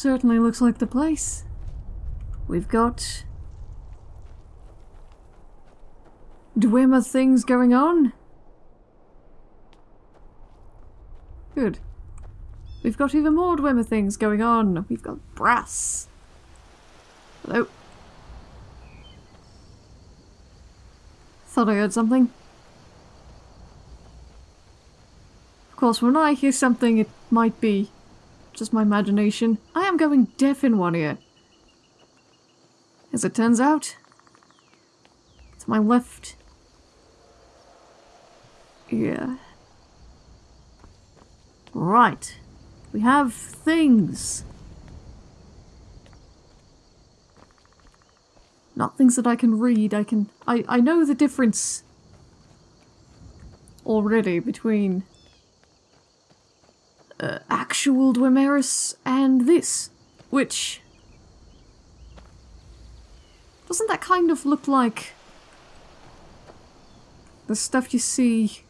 Certainly looks like the place. We've got... Dwemer things going on? Good. We've got even more Dwemer things going on. We've got brass. Hello. Thought I heard something. Of course, when I hear something, it might be just my imagination. I am going deaf in one ear. As it turns out, it's my left ear. Right. We have things. Not things that I can read, I can... I, I know the difference already between uh, actual Dwemerus and this, which... Doesn't that kind of look like the stuff you see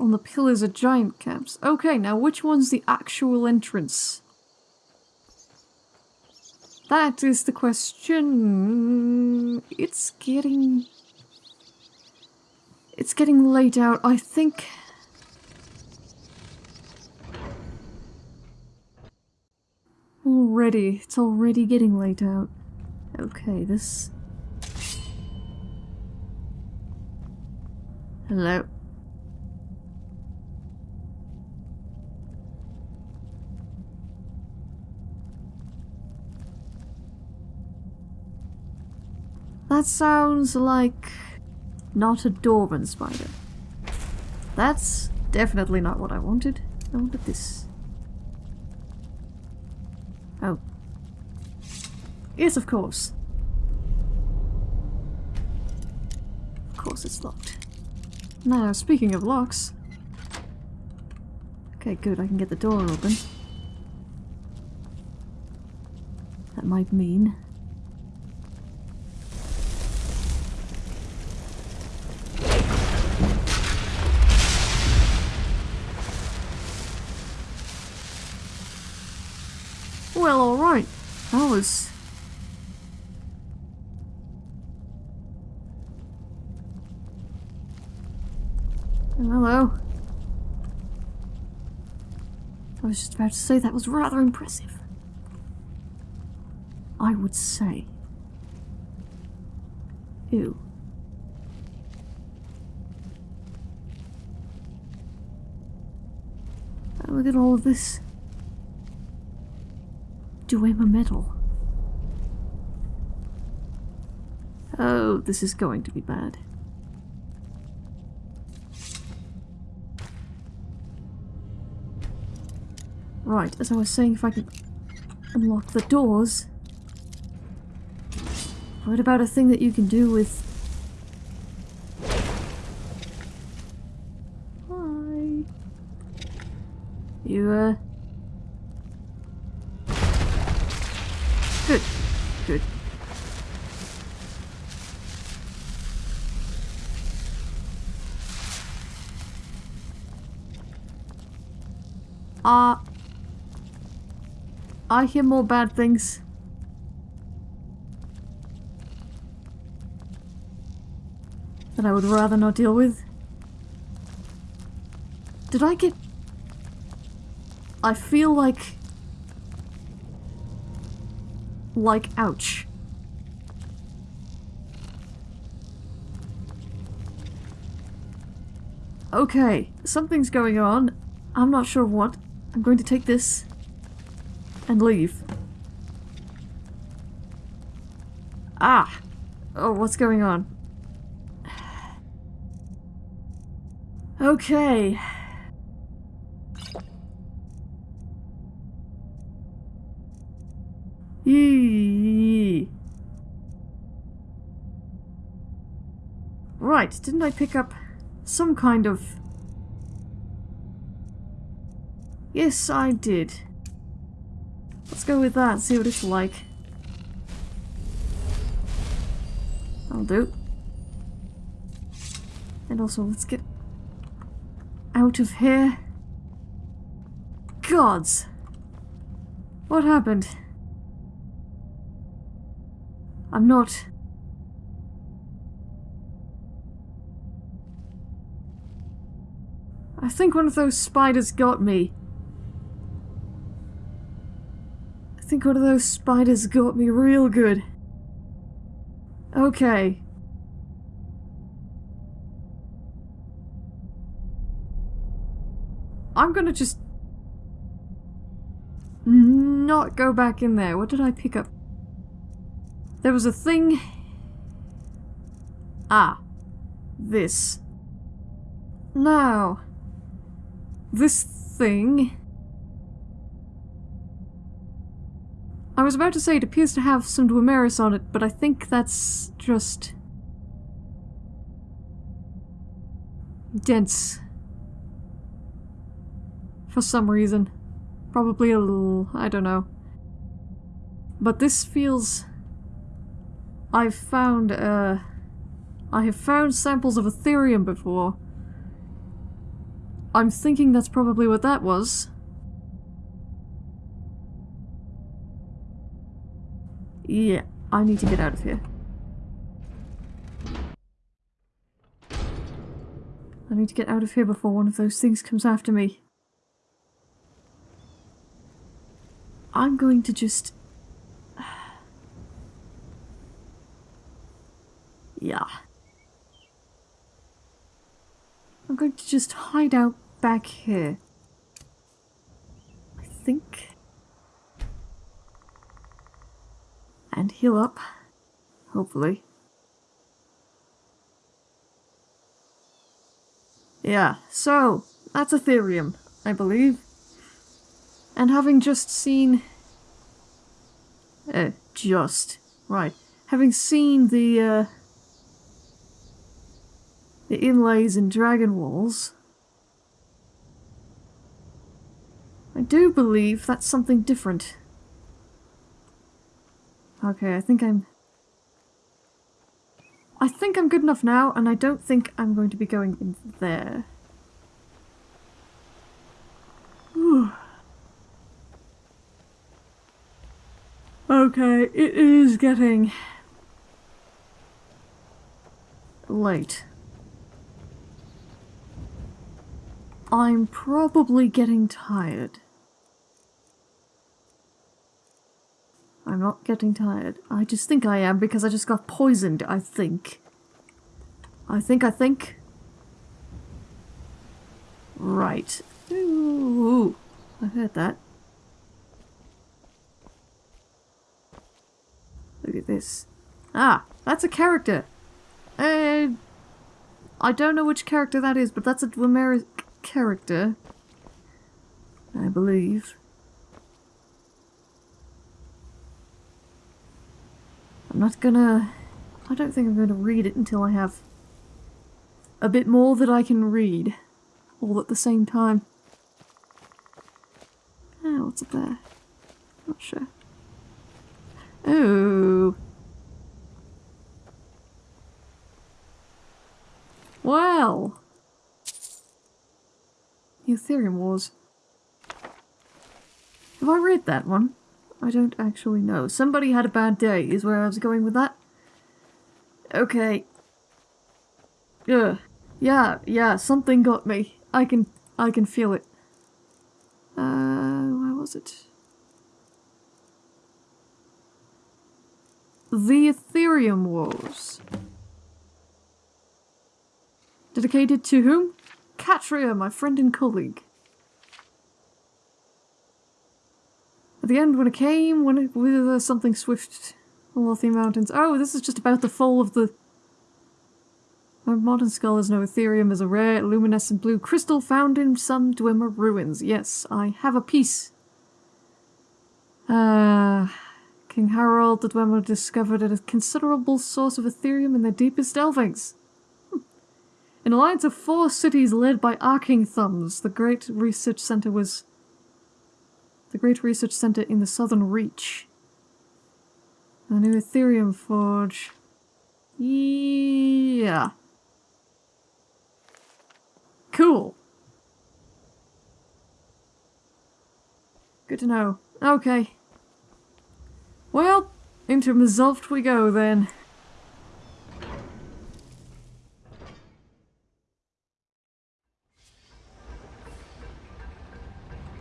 on the pillars of giant camps? Okay, now which one's the actual entrance? That is the question. It's getting... It's getting late out. I think Already, it's already getting late out. Okay, this... Hello. That sounds like not a Dwarven spider. That's definitely not what I wanted. I wanted this. Oh. Yes, of course. Of course it's locked. Now, speaking of locks... Okay, good, I can get the door open. That might mean... Was... Hello. I was just about to say that was rather impressive. I would say. Ew. Oh, look at all of this. Do I have a metal. Oh, this is going to be bad. Right, as I was saying, if I can unlock the doors... What about a thing that you can do with... Hi... You, uh... Good. Good. Uh... I hear more bad things. That I would rather not deal with. Did I get... I feel like like ouch. Okay, something's going on. I'm not sure what. I'm going to take this and leave. Ah! Oh, what's going on? Okay. Eee. Right, didn't I pick up some kind of... Yes, I did. Let's go with that, see what it's like. I'll do. And also, let's get out of here. gods! What happened? I'm not... I think one of those spiders got me. I think one of those spiders got me real good. Okay. I'm gonna just... Not go back in there. What did I pick up? There was a thing... Ah. This. Now. This thing... was about to say it appears to have some Dwemerus on it, but I think that's just... dense. For some reason. Probably a little... I don't know. But this feels... I've found, uh... I have found samples of Aetherium before. I'm thinking that's probably what that was. Yeah, I need to get out of here. I need to get out of here before one of those things comes after me. I'm going to just... yeah. I'm going to just hide out back here. I think. And heal up. Hopefully. Yeah, so, that's Aetherium, I believe. And having just seen... Uh, just. Right. Having seen the, uh, The inlays in Dragon Walls... I do believe that's something different. Okay, I think I'm... I think I'm good enough now, and I don't think I'm going to be going in there. Okay, it is getting late. I'm probably getting tired. I'm not getting tired. I just think I am because I just got poisoned, I think. I think, I think. Right. Ooh, I heard that. Look at this. Ah, that's a character. Uh, I don't know which character that is, but that's a Dwemerus character. I believe. Not gonna... I don't think I'm to read it until I have a bit more that I can read. All at the same time. Ah, what's up there? Not sure. Oh. Well. The Aetherium Wars. Have I read that one? I don't actually know. Somebody had a bad day is where I was going with that. Okay. Ugh. Yeah, yeah, something got me. I can I can feel it. Uh where was it? The Aetherium Wars. Dedicated to whom? Catria, my friend and colleague. The end, when it came, when it, with uh, something swift, Lothian Mountains. Oh, this is just about the fall of the... Modern skull is no Aetherium is a rare, luminescent blue crystal found in some Dwemer ruins. Yes, I have a piece. Uh... King Harald the Dwemer discovered a considerable source of Aetherium in their deepest delvings. Hmm. An alliance of four cities led by Arkngthamz, the great research center was... Great research center in the Southern Reach. A new Aetherium Forge. Yeah. Cool. Good to know. Okay. Well, into Mzulft we go then.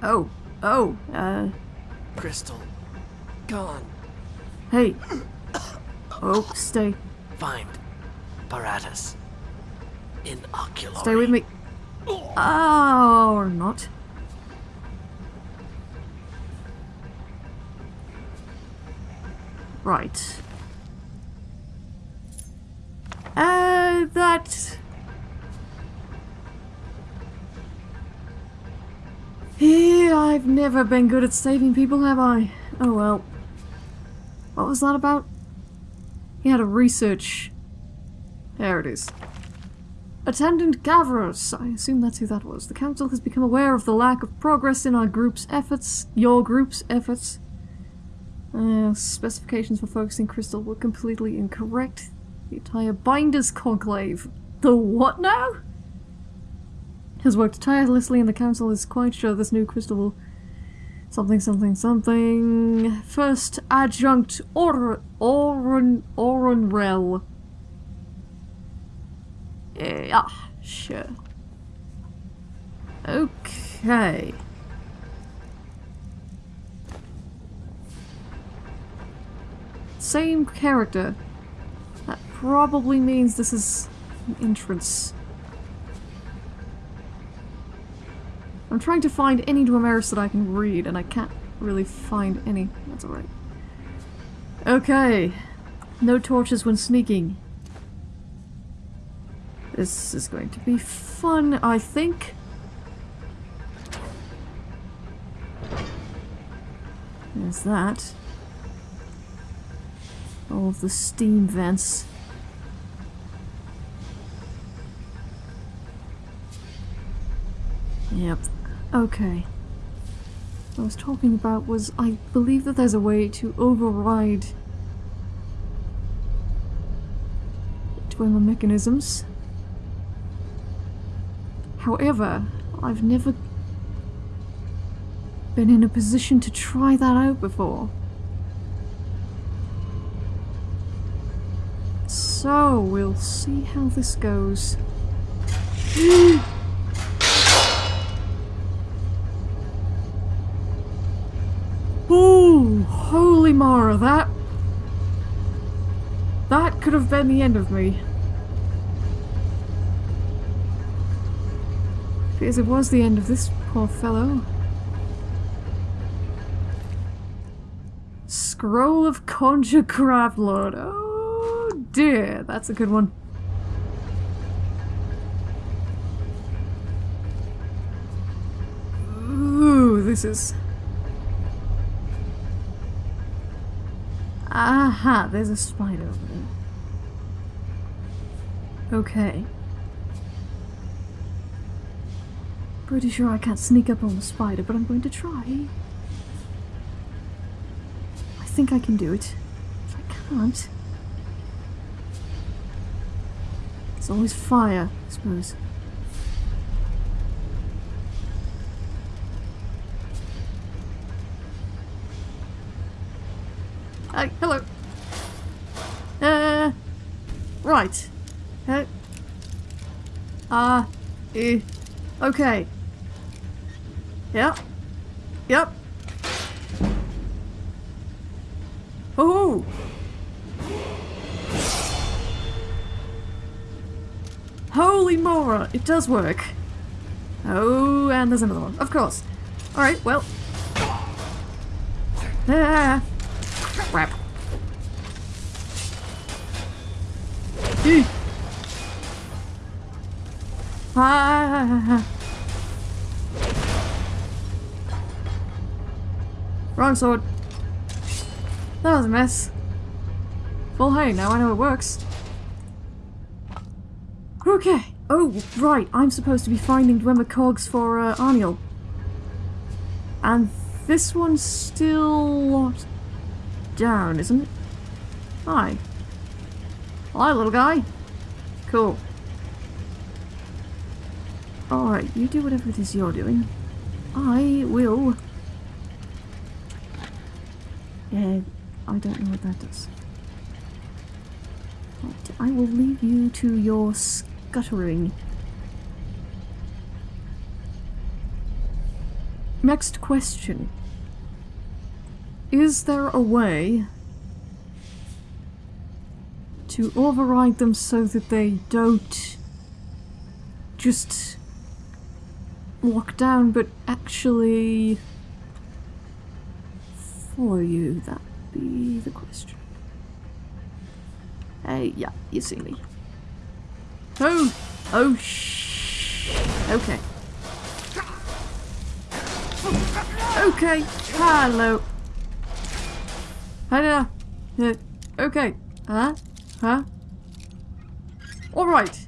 Oh, oh, uh, Crystal. Gone. hey. Oh, stay. Find. Paratus. In Inoculary. Stay with me. Oh, or not. Right. Uh, that... I've never been good at saving people, have I? Oh well. What was that about? He had a research... There it is. Attendant Gavros. I assume that's who that was. The Council has become aware of the lack of progress in our group's efforts. Your group's efforts. Uh, specifications for focusing crystal were completely incorrect. The entire Binders Conclave. The what now? Has worked tirelessly and the Council is quite sure this new crystal. Something, something, something... First Adjunct Or... Oron... Oronrel. Yeah, sure. Okay. Same character. That probably means this is an entrance. I'm trying to find any Dwemeris that I can read, and I can't really find any. That's alright. Okay. No torches when sneaking. This is going to be fun, I think. There's that. All of the steam vents. Yep. Okay. What I was talking about was I believe that there's a way to override Dwemer mechanisms. However, I've never been in a position to try that out before. So, we'll see how this goes. holy Mara, that... That could have been the end of me. Because it was the end of this poor fellow. Scroll of Conjure Lord. Oh dear, that's a good one. Ooh, this is... Aha, there's a spider over there. Okay. Pretty sure I can't sneak up on the spider, but I'm going to try. I think I can do it. If I can't... It's always fire, I suppose. Hi, hello. Uh, right. Uh, uh, eh, okay. Yep. Yep. Oh! Holy Mora! It does work. Oh, and there's another one. Of course. Alright, well. Ah! Crap. Ah! Wrong sword. That was a mess. Well, hey, now I know it works. Okay. Oh, right. I'm supposed to be finding Dwemer cogs for uh, Arniel. And this one's still down, isn't it? Hi. Hi, little guy. Cool. Alright, you do whatever it is you're doing. I will Yeah, I don't know what that does. Right, I will leave you to your scuttering. Next question. Is there a way to override them so that they don't just lock down but actually follow you? That be the question. Hey, yeah, you see me. Oh! Oh, shh! Okay. Okay, hello. Hello. Okay. Huh? Huh? Alright.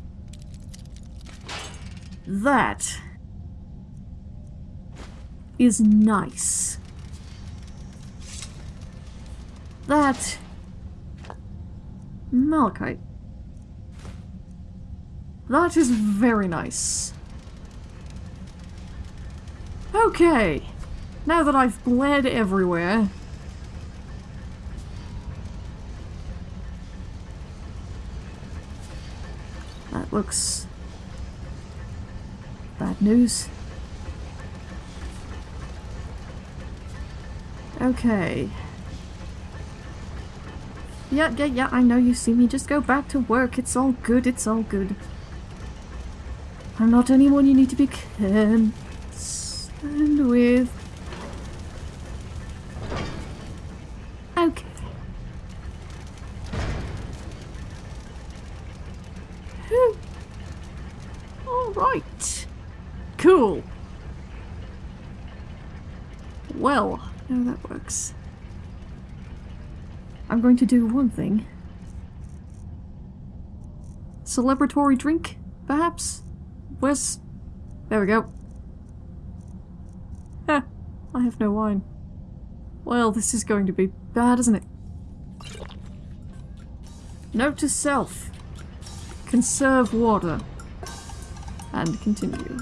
That is nice. That Malachite. That is very nice. Okay. Now that I've bled everywhere... Looks... bad news. Okay. Yeah, yeah, yeah, I know you see me. Just go back to work. It's all good, it's all good. I'm not anyone you need to be concerned with. Okay. Alright. Cool. Well, I'm going to do one thing. Celebratory drink, perhaps? Where's... There we go. I have no wine. Well, this is going to be bad, isn't it? Note to self. Conserve water. And continue.